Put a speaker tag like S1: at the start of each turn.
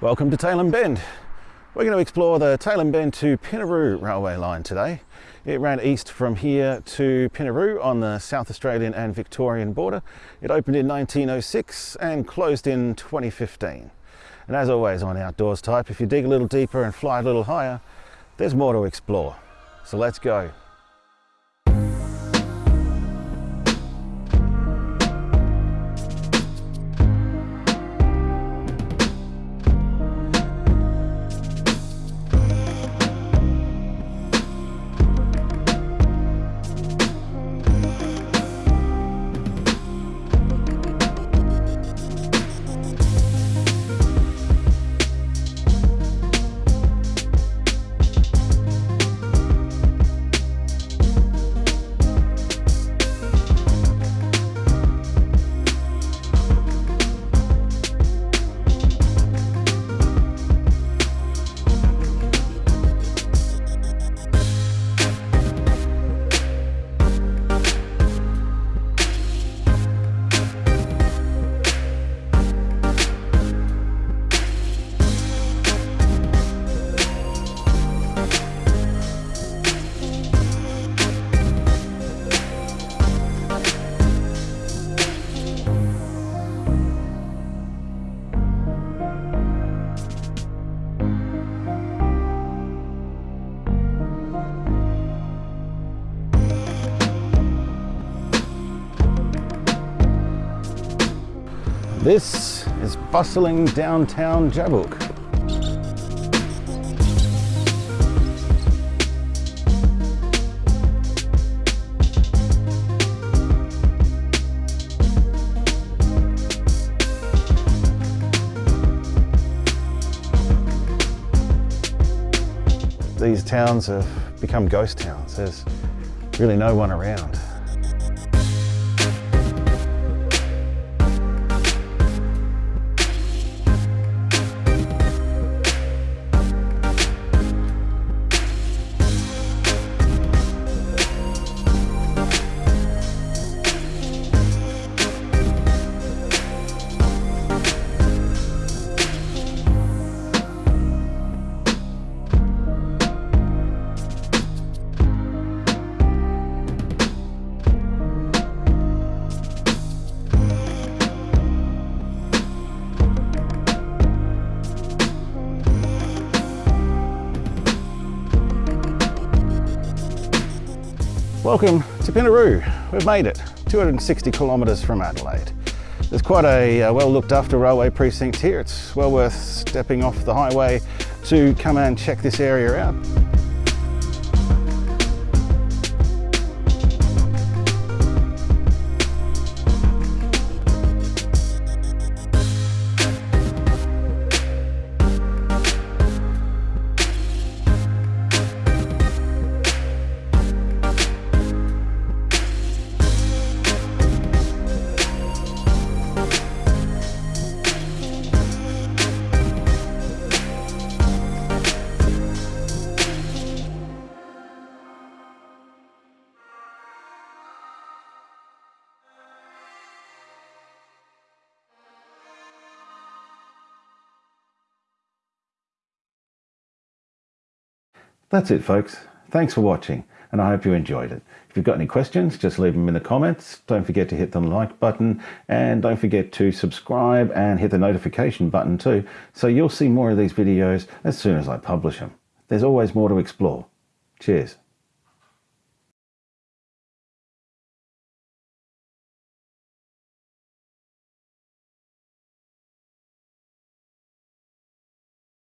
S1: Welcome to Tailem Bend. We're going to explore the Tailem Bend to Pinnaroo railway line today. It ran east from here to Pinnaroo on the South Australian and Victorian border. It opened in 1906 and closed in 2015. And as always on Outdoors Type, if you dig a little deeper and fly a little higher, there's more to explore. So let's go. This is bustling downtown Jabuk. These towns have become ghost towns. There's really no one around. Welcome to Pinnaroo. We've made it, 260 kilometres from Adelaide. There's quite a uh, well looked after railway precinct here. It's well worth stepping off the highway to come and check this area out. That's it folks. Thanks for watching and I hope you enjoyed it. If you've got any questions, just leave them in the comments. Don't forget to hit the like button and don't forget to subscribe and hit the notification button too so you'll see more of these videos as soon as I publish them. There's always more to explore. Cheers.